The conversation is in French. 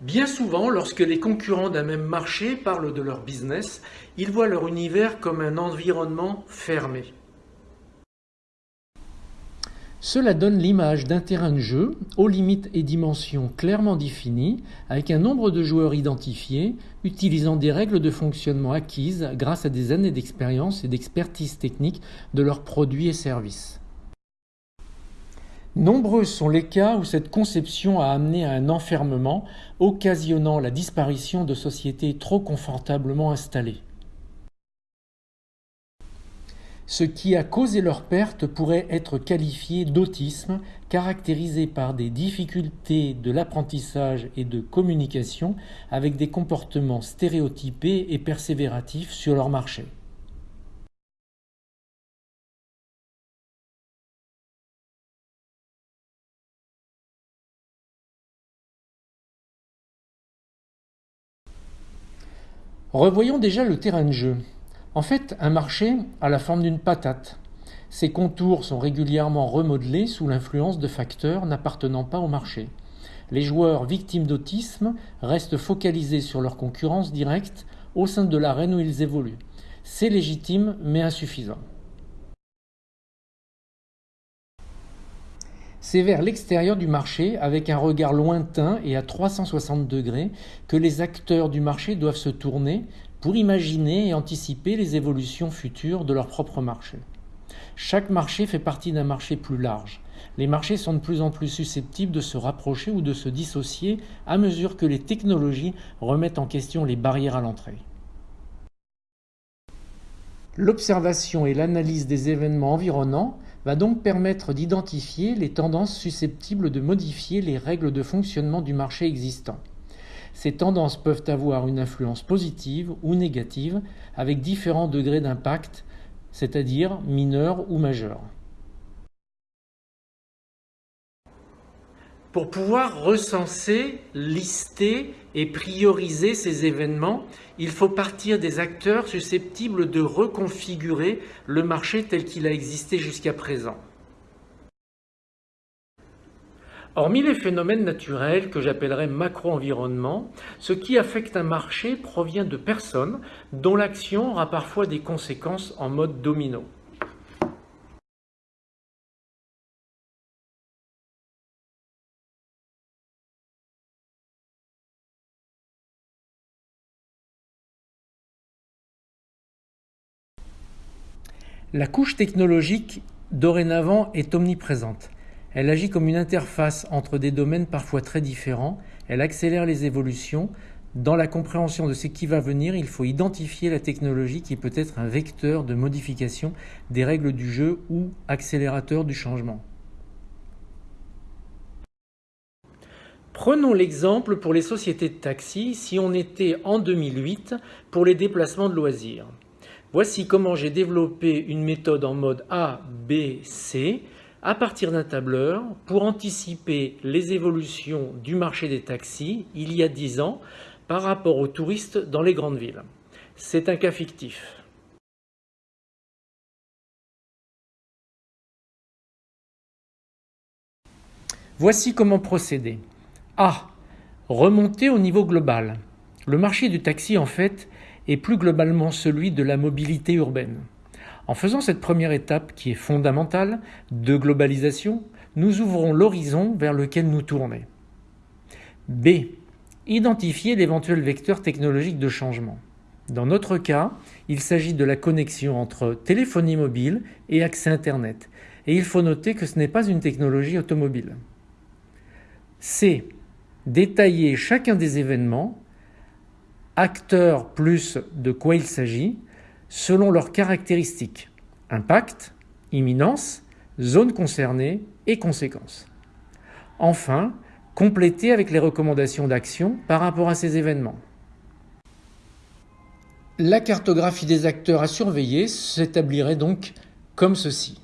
Bien souvent, lorsque les concurrents d'un même marché parlent de leur business, ils voient leur univers comme un environnement fermé. Cela donne l'image d'un terrain de jeu aux limites et dimensions clairement définies, avec un nombre de joueurs identifiés, utilisant des règles de fonctionnement acquises grâce à des années d'expérience et d'expertise technique de leurs produits et services. Nombreux sont les cas où cette conception a amené à un enfermement, occasionnant la disparition de sociétés trop confortablement installées. Ce qui a causé leur perte pourrait être qualifié d'autisme, caractérisé par des difficultés de l'apprentissage et de communication avec des comportements stéréotypés et persévératifs sur leur marché. Revoyons déjà le terrain de jeu. En fait, un marché a la forme d'une patate. Ses contours sont régulièrement remodelés sous l'influence de facteurs n'appartenant pas au marché. Les joueurs victimes d'autisme restent focalisés sur leur concurrence directe au sein de l'arène où ils évoluent. C'est légitime mais insuffisant. C'est vers l'extérieur du marché, avec un regard lointain et à 360 degrés, que les acteurs du marché doivent se tourner pour imaginer et anticiper les évolutions futures de leur propre marché. Chaque marché fait partie d'un marché plus large. Les marchés sont de plus en plus susceptibles de se rapprocher ou de se dissocier à mesure que les technologies remettent en question les barrières à l'entrée. L'observation et l'analyse des événements environnants va donc permettre d'identifier les tendances susceptibles de modifier les règles de fonctionnement du marché existant. Ces tendances peuvent avoir une influence positive ou négative avec différents degrés d'impact, c'est-à-dire mineur ou majeur. Pour pouvoir recenser, lister et prioriser ces événements, il faut partir des acteurs susceptibles de reconfigurer le marché tel qu'il a existé jusqu'à présent. Hormis les phénomènes naturels que j'appellerais macro-environnement, ce qui affecte un marché provient de personnes dont l'action aura parfois des conséquences en mode domino. La couche technologique dorénavant est omniprésente. Elle agit comme une interface entre des domaines parfois très différents, elle accélère les évolutions. Dans la compréhension de ce qui va venir, il faut identifier la technologie qui peut être un vecteur de modification des règles du jeu ou accélérateur du changement. Prenons l'exemple pour les sociétés de taxi si on était en 2008 pour les déplacements de loisirs. Voici comment j'ai développé une méthode en mode A, B, C à partir d'un tableur pour anticiper les évolutions du marché des taxis il y a 10 ans par rapport aux touristes dans les grandes villes. C'est un cas fictif. Voici comment procéder. A. Remonter au niveau global. Le marché du taxi, en fait, est plus globalement celui de la mobilité urbaine. En faisant cette première étape qui est fondamentale de globalisation, nous ouvrons l'horizon vers lequel nous tourner. B. Identifier l'éventuel vecteur technologique de changement. Dans notre cas, il s'agit de la connexion entre téléphonie mobile et accès Internet. Et il faut noter que ce n'est pas une technologie automobile. C. Détailler chacun des événements, acteurs plus de quoi il s'agit, selon leurs caractéristiques, impact, imminence, zone concernée et conséquences. Enfin, compléter avec les recommandations d'action par rapport à ces événements. La cartographie des acteurs à surveiller s'établirait donc comme ceci.